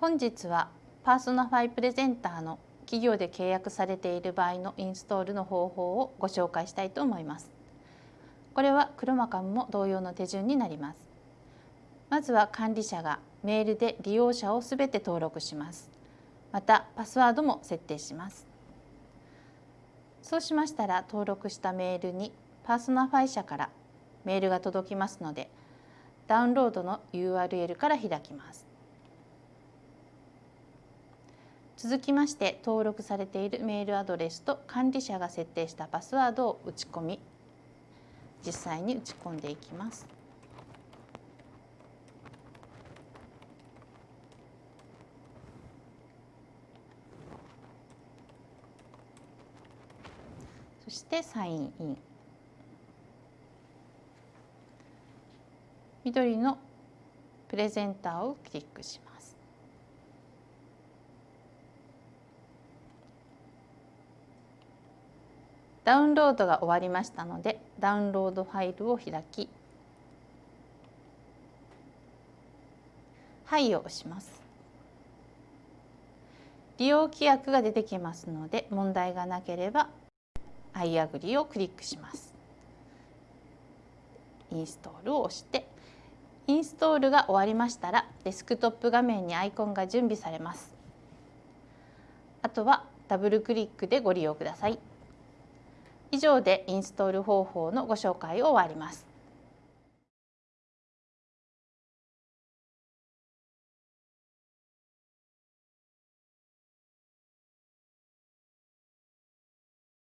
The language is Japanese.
本日は Personify Presenter の企業で契約されている場合のインストールの方法をご紹介したいと思います。これは ChromaCam も同様の手順になります。まずは管理者がメールで利用者をすべて登録します。またパスワードも設定します。そうしましたら登録したメールに Personify 社からメールが届きますのでダウンロードの URL から開きます。続きまして登録されているメールアドレスと管理者が設定したパスワードを打ち込み実際に打ち込んでいきます。そしてサインイン緑のプレゼンターをクリックします。ダウンロードが終わりましたのでダウンロードファイルを開きはいを押します。利用規約が出てきますので問題がなければ I agree をクリックします。インストールを押してインストールが終わりましたらデスクトップ画面にアイコンが準備されます。あとはダブルクリックでご利用ください。以上でインストール方法のご紹介を終わります。